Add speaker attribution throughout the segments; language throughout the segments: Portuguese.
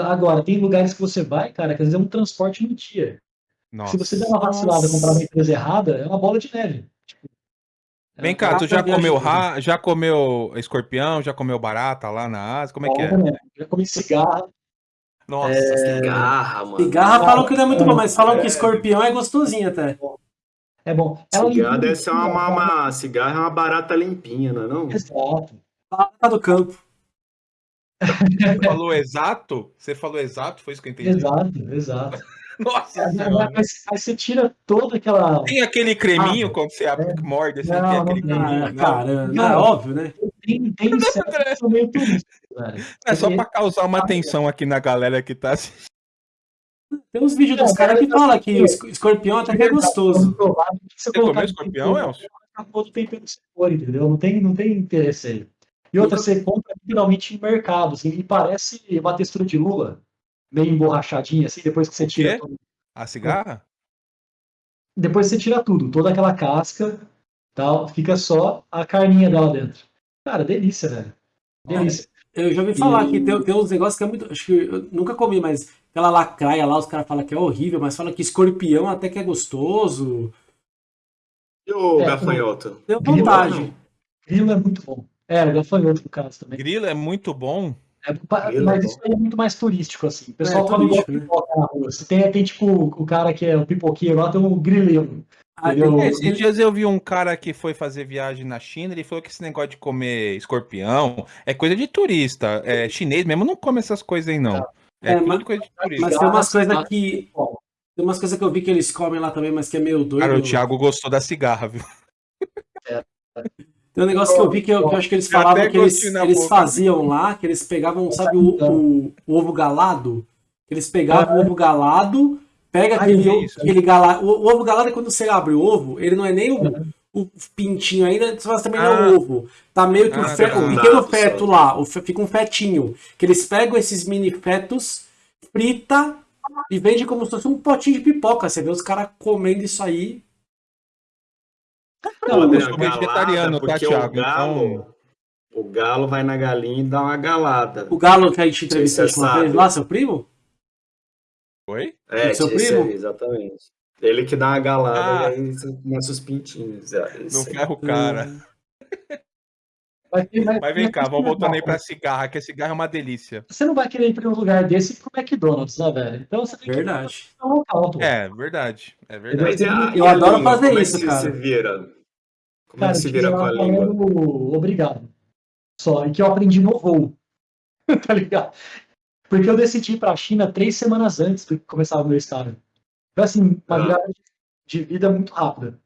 Speaker 1: Agora, tem lugares que você vai, cara, que às vezes é um transporte no dia.
Speaker 2: Nossa.
Speaker 1: Se você der uma vacilada e comprar uma empresa errada, é uma bola de neve. Tipo, é
Speaker 2: Vem
Speaker 1: uma
Speaker 2: cá, tu já comeu ra... já comeu escorpião, já comeu barata lá na Ásia? Como é que é?
Speaker 1: Né? Já comi cigarra.
Speaker 2: Nossa,
Speaker 3: Cigarra, mano.
Speaker 4: Cigarra falam que não é muito bom, mas falam
Speaker 3: É.
Speaker 4: que escorpião é gostosinho até.
Speaker 1: É bom. Ela
Speaker 3: Cigarra deve ser uma, uma, uma- Cigarra é uma barata limpinha, não é não?
Speaker 1: Exato.
Speaker 4: Tá do campo.
Speaker 2: Você falou exato? Você falou exato? Foi isso que eu entendi.
Speaker 1: Exato, exato.
Speaker 2: Nossa
Speaker 1: Mas, você tira toda aquela.
Speaker 2: Tem aquele creminho
Speaker 1: Ah,
Speaker 2: quando você
Speaker 1: é.
Speaker 2: morde assim,
Speaker 1: Não,
Speaker 2: tem aquele
Speaker 1: não
Speaker 2: creminho.
Speaker 4: Ah,
Speaker 2: não?
Speaker 4: cara, não, é óbvio, né?
Speaker 1: Tem, tem que são meio velho.
Speaker 2: É só pra causar uma tensão aqui na galera que tá assistindo.
Speaker 4: Tem uns vídeos dos caras que falam que o es- escorpião até que é gostoso.
Speaker 1: Provar que
Speaker 2: Você comeu escorpião, Elcio?
Speaker 1: Acabou do tempero você for, entendeu? Não tem, não tem interesse aí. E outra, você compra literalmente em mercado, assim, e parece uma textura de lula, meio emborrachadinha, assim, depois que você tira tudo.
Speaker 2: A cigarra?
Speaker 1: Depois você tira tudo, toda aquela casca, tal, fica só a carninha dela dentro. Cara, delícia, velho. Delícia.
Speaker 4: Eu já ouvi falar
Speaker 1: E-
Speaker 4: que tem, tem uns negócios que é muito. Acho que eu nunca comi, mas aquela lacraia lá, os caras falam que é horrível, mas falam que escorpião até que é gostoso.
Speaker 3: E o
Speaker 1: É,
Speaker 3: gafanhoto?
Speaker 4: Deu vontade.
Speaker 1: Grilo é muito bom. É, o gafanhoto no caso também.
Speaker 2: Grilo é muito bom.
Speaker 1: É,
Speaker 3: Grilo é
Speaker 1: mas isso aí é muito mais turístico, assim. O pessoal
Speaker 4: É,
Speaker 1: come igual
Speaker 4: né?
Speaker 1: pipoca na rua. Se tem, tem tipo o cara que é o pipoqueiro lá, tem um grileiro.
Speaker 4: Ah,
Speaker 2: Esses dias eu vi um cara que foi fazer viagem na China, ele falou que esse negócio de comer escorpião é coisa de turista. É, chinês mesmo não come essas coisas aí, não. É,
Speaker 4: É, mas-
Speaker 2: coisa de turista.
Speaker 4: Mas tem umas coisas que. Tem umas coisas que eu vi que eles comem lá também, mas que é meio doido.
Speaker 2: Cara, o Thiago gostou da cigarra, viu?
Speaker 4: Tem um negócio que eu vi que eu, que eu acho que eles falavam que eles, eles faziam lá, que eles pegavam, sabe, o, o- o ovo galado? Eles pegavam o ovo galado, pega
Speaker 1: Ai,
Speaker 4: aquele, aquele galado. O, o ovo galado é quando você abre o ovo, ele não é nem o, o pintinho ainda, mas também não é
Speaker 2: Ah.
Speaker 4: o ovo. Tá meio que o,
Speaker 2: Ah,
Speaker 4: fe-
Speaker 2: tá.
Speaker 4: o pequeno
Speaker 3: Nada,
Speaker 4: feto lá, o fe- fica um fetinho. Que eles pegam esses mini fetos, frita e vende como se fosse um potinho de pipoca. Você vê os caras comendo isso aí.
Speaker 1: Não,
Speaker 2: eu sou
Speaker 3: galada,
Speaker 2: vegetariano, tá,
Speaker 3: porque
Speaker 2: Thiago?
Speaker 3: O galo,
Speaker 2: Então-
Speaker 3: o galo vai na galinha e dá uma galada.
Speaker 4: O galo que a gente entrevistou a
Speaker 3: Você
Speaker 4: última vez lá, seu primo?
Speaker 2: Oi?
Speaker 3: É,
Speaker 4: seu primo?
Speaker 3: aí, exatamente. Ele que dá uma galada
Speaker 2: Ah.
Speaker 3: e aí você começa os pintinhos. é,
Speaker 2: Não ferra o cara.
Speaker 1: Mas, mas-
Speaker 2: Mas vem cá, vamos voltando aí pra cigarra, que a cigarra é uma delícia.
Speaker 1: Você não vai querer ir para um lugar desse pro McDonald's, né, velho? Então você tem que
Speaker 4: Verdade.
Speaker 1: ir pra um local.
Speaker 2: É, verdade. É verdade.
Speaker 4: Eu
Speaker 3: e a
Speaker 4: adoro fazer isso,
Speaker 3: que se-
Speaker 4: cara.
Speaker 3: se vira? Como
Speaker 1: Cara,
Speaker 3: é que se vira com a língua?
Speaker 1: falando obrigado. Só, e que eu aprendi no voo. tá ligado? Porque eu decidi ir pra China três semanas antes do que começar o meu estágio. Foi assim, uma
Speaker 3: Ah.
Speaker 1: virada de vida muito rápida.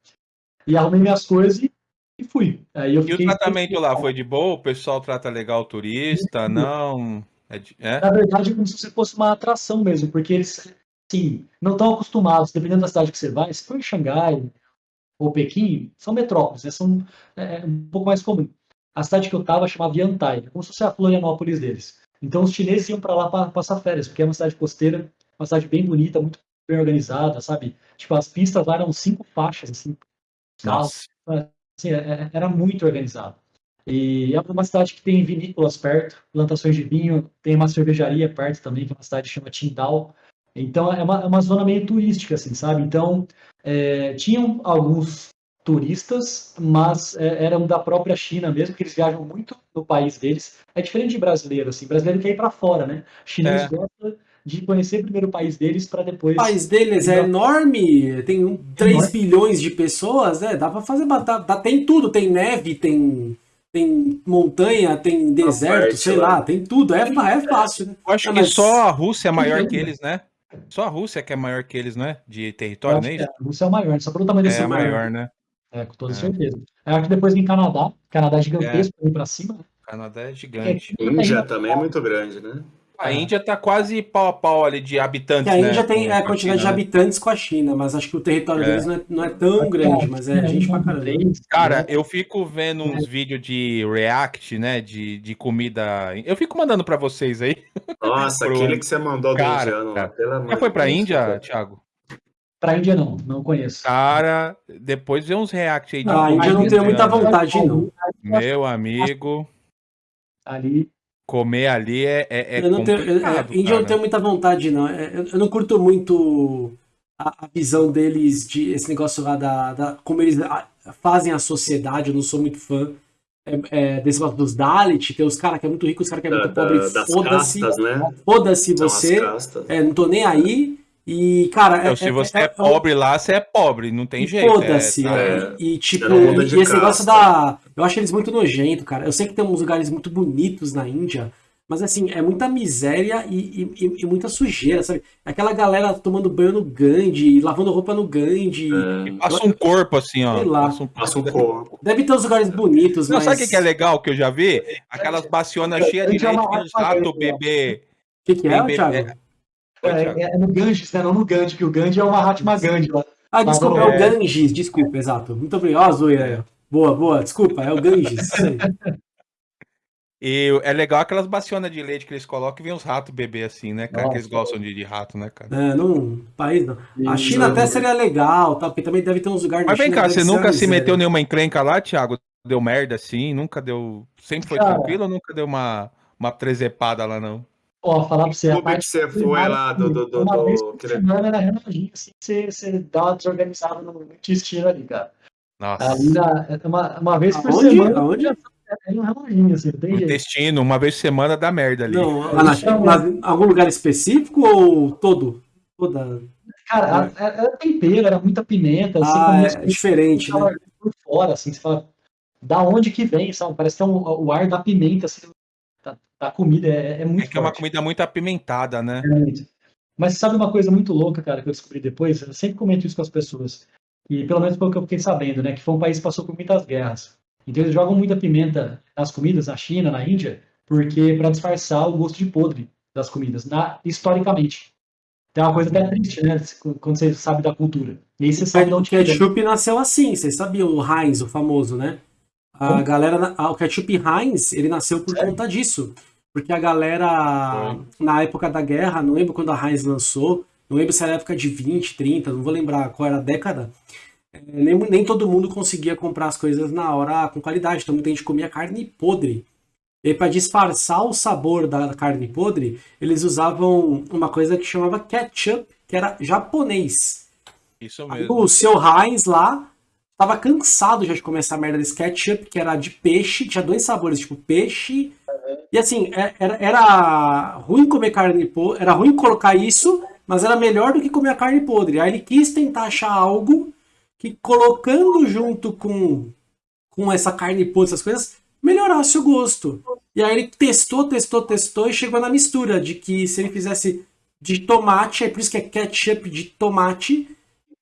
Speaker 1: E arrumei minhas coisas e, e fui. Aí eu
Speaker 2: E o tratamento lá foi de boa? O pessoal trata legal o turista? Não? É? de- é?
Speaker 1: Na verdade, é como se fosse uma atração mesmo, porque eles, sim, não estão acostumados, dependendo da cidade que você vai, se for em Xangai ou Pequim, são metrópoles, né? são é, um pouco mais comum. A cidade que eu estava chamava Yantai, como se fosse a Florianópolis deles. Então os chineses iam para lá para passar férias, porque é uma cidade costeira, uma cidade bem bonita, muito bem organizada, sabe? Tipo, as pistas lá eram cinco faixas, assim, carros, assim, é- é- era muito organizado. E é uma cidade que tem vinícolas perto, plantações de vinho, tem uma cervejaria perto também, que é uma cidade que chama Qingdao. Então é uma, é uma zona meio turística, assim, sabe? Então é, tinham alguns turistas, mas é, eram da própria China mesmo, que eles viajam muito no país deles. É diferente de brasileiro, assim, brasileiro quer ir para fora, né? Chinês
Speaker 2: É.
Speaker 1: gosta de conhecer primeiro o país deles para depois.
Speaker 4: O país deles é enorme, tem um, 3 bilhões de pessoas, né? Dá pra fazer. Dá, dá- tem tudo, tem neve, tem, tem montanha, tem deserto,
Speaker 3: parte
Speaker 4: sei
Speaker 3: lá.
Speaker 4: lá, tem tudo. É, é fácil, né?
Speaker 2: Eu acho que só a Rússia é maior que eles, né? Só a Rússia que é maior que eles, não é? De território,
Speaker 1: acho
Speaker 2: não é
Speaker 1: que
Speaker 2: isso?
Speaker 1: é, a Rússia é o maior, só pelo tamanho desse
Speaker 2: É
Speaker 1: lugar.
Speaker 2: maior, né?
Speaker 1: É, com toda
Speaker 2: É.
Speaker 1: certeza. Eu acho que depois vem Canadá. Canadá é gigantesco, vem pra cima. né?
Speaker 2: Canadá é gigante.
Speaker 3: Índia também é muito grande, né?
Speaker 2: A Índia tá quase pau a pau ali de habitantes,
Speaker 4: Que a
Speaker 2: né?
Speaker 4: Índia tem
Speaker 2: com-
Speaker 4: a
Speaker 2: com
Speaker 4: quantidade de
Speaker 2: né?
Speaker 4: habitantes com a China, mas acho que o território
Speaker 2: É.
Speaker 4: deles não é, não é tão grande, mas é gente pra caramba.
Speaker 2: Cara, eu fico vendo uns vídeos de react, né? De, de comida. Eu fico mandando pra vocês aí.
Speaker 3: Nossa,
Speaker 2: Pro-
Speaker 3: aquele que você mandou do
Speaker 2: Cara,
Speaker 3: indiano,
Speaker 2: cara.
Speaker 3: pelo amor
Speaker 2: Já foi pra Índia,
Speaker 3: cara.
Speaker 2: Thiago?
Speaker 1: Pra Índia não, não conheço.
Speaker 2: Cara, depois vê uns react aí de
Speaker 4: Ah, a Índia eu não tenho muita vontade, não.
Speaker 2: Meu amigo.
Speaker 1: Ali,
Speaker 2: Comer ali é, é, é
Speaker 4: eu não tenho, eu-
Speaker 2: complicado,
Speaker 4: Índia eu não tenho muita vontade, não. Eu, eu não curto muito a, a visão deles de esse negócio lá da, da- como eles a- fazem a sociedade. Eu não sou muito fã é, é, desse negócio dos Dalit. Tem os caras que é muito rico, os caras que é muito
Speaker 3: da-
Speaker 4: pobre.
Speaker 3: das
Speaker 4: Foda-se,
Speaker 3: né?
Speaker 4: foda-se você. É, não tô nem aí. E, cara,
Speaker 2: Então, se você é,
Speaker 4: é-
Speaker 2: pobre lá, você é pobre, não tem
Speaker 4: e
Speaker 2: jeito.
Speaker 4: Foda-se.
Speaker 2: é,
Speaker 4: é,
Speaker 2: tá-
Speaker 4: E, e, tipo, e, esse negócio da. Eu acho eles muito nojento, cara. Eu sei que tem uns lugares muito bonitos na Índia, mas assim, é muita miséria e, e- e- e muita sujeira, sabe? Aquela galera tomando banho no Gandhi, lavando roupa no Gandhi.
Speaker 3: É,
Speaker 2: Passa um corpo assim, ó.
Speaker 4: Sei lá.
Speaker 2: Passa um
Speaker 3: passa um corpo.
Speaker 4: Deve ter uns lugares bonitos,
Speaker 2: Não,
Speaker 4: mas.
Speaker 2: sabe o que, é legal que eu já vi? Aquelas bacionas cheias de
Speaker 1: é
Speaker 2: leite os ratos
Speaker 1: raça
Speaker 2: bebê.
Speaker 4: O que, que é,
Speaker 2: Bem,
Speaker 4: Thiago?
Speaker 1: É, é- é no Ganges, né? Não no Gandhi, que o Gandhi é o Mahatma Gandhi lá.
Speaker 4: Ah, desculpa, é o
Speaker 1: É.
Speaker 4: Ganges, desculpa, exato. Muito obrigado. Ó, Zoe. Boa, boa, desculpa, é o Ganges.
Speaker 2: E é legal aquelas bacionas de leite que eles colocam e vem os ratos beber assim, né, cara?
Speaker 1: Nossa.
Speaker 2: Que eles gostam de, de rato, né, cara?
Speaker 4: É, não, país não. A China até seria legal, tá? Porque também deve ter uns lugares
Speaker 2: Mas vem
Speaker 4: China
Speaker 2: cá, você nunca se meteu em nenhuma encrenca lá, Thiago? Deu merda assim? Nunca deu. Sempre foi
Speaker 1: Cara.
Speaker 2: tranquilo ou nunca deu uma, uma trezepada lá, não?
Speaker 1: Ó, falar pra você, a
Speaker 3: Clube que você foi lá do. do, do,
Speaker 1: uma vez
Speaker 3: do-
Speaker 1: por
Speaker 3: que-
Speaker 1: semana era reloginho, assim, você, você dá uma desorganizada no intestino ali, cara.
Speaker 2: Nossa.
Speaker 1: Ali na, é uma, uma vez por
Speaker 4: Aonde?
Speaker 1: semana
Speaker 4: Aonde?
Speaker 1: é um reloginho, assim, tem
Speaker 2: O
Speaker 1: jeito.
Speaker 2: intestino, uma vez por semana dá merda ali.
Speaker 4: Não, mas em algum lugar específico ou todo? Toda.
Speaker 1: Cara, a- a- era tempero, era muita pimenta, você
Speaker 4: Ah, é diferente, né?
Speaker 1: por fora, assim, você fala, da onde que vem, sabe? Parece que é um- o ar da pimenta, assim, da, da comida, é, é muito
Speaker 2: É que é uma
Speaker 1: forte.
Speaker 2: comida muito apimentada, né?
Speaker 1: Realmente. Mas sabe uma coisa muito louca, cara, que eu descobri depois? Eu sempre comento isso com as pessoas. E pelo menos pelo que eu fiquei sabendo, né? Que foi um país que passou por muitas guerras. Então eles jogam muita pimenta nas comidas, na China, na Índia, porque para disfarçar o gosto de podre das comidas, na, historicamente. Então é uma coisa até triste, né? Quando você sabe da cultura. E aí você sabe de
Speaker 4: O
Speaker 1: onde que vem.
Speaker 4: ketchup nasceu assim, vocês sabiam, o Heinz, o famoso, né? A
Speaker 1: Como?
Speaker 4: galera, o ketchup Heinz, ele nasceu por conta disso. Porque a galera, na época da guerra, não lembro quando a Heinz lançou, não lembro se era época de 20, 30, não vou lembrar qual era a década. é, Nem, nem todo mundo conseguia comprar as coisas na hora com qualidade, então muita gente comia carne podre. E aí, para disfarçar o sabor da carne podre, eles usavam uma coisa que chamava ketchup, que era japonês.
Speaker 2: Isso
Speaker 4: Aí
Speaker 2: mesmo.
Speaker 4: o seu Heinz lá tava cansado já de comer essa merda desse ketchup, que era de peixe, tinha dois sabores, tipo peixe. E assim, é- era, era ruim comer carne podre, era ruim colocar isso, mas era melhor do que comer a carne podre. Aí ele quis tentar achar algo que colocando junto com, com essa carne podre, essas coisas, melhorasse o gosto. E aí ele testou, testou, testou e chegou na mistura de que se ele fizesse de tomate, é por isso que é ketchup de tomate,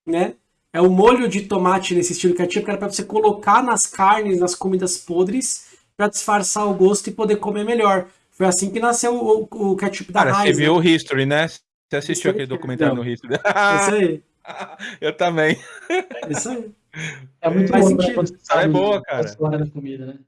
Speaker 4: né? É o molho de tomate nesse estilo ketchup, que era pra você colocar nas carnes, nas comidas podres, pra disfarçar o gosto e poder comer melhor. Foi assim que nasceu o, o ketchup da
Speaker 2: Cara, você
Speaker 4: Heinz.
Speaker 2: viu o History, né? Você assistiu
Speaker 4: aí,
Speaker 2: aquele documentário
Speaker 4: não.
Speaker 2: no History?
Speaker 4: né? Isso aí,
Speaker 2: Eu também.
Speaker 4: isso aí.
Speaker 1: É muito né? você
Speaker 2: Ela é boa,
Speaker 1: a
Speaker 2: cara.
Speaker 1: história da comida, né?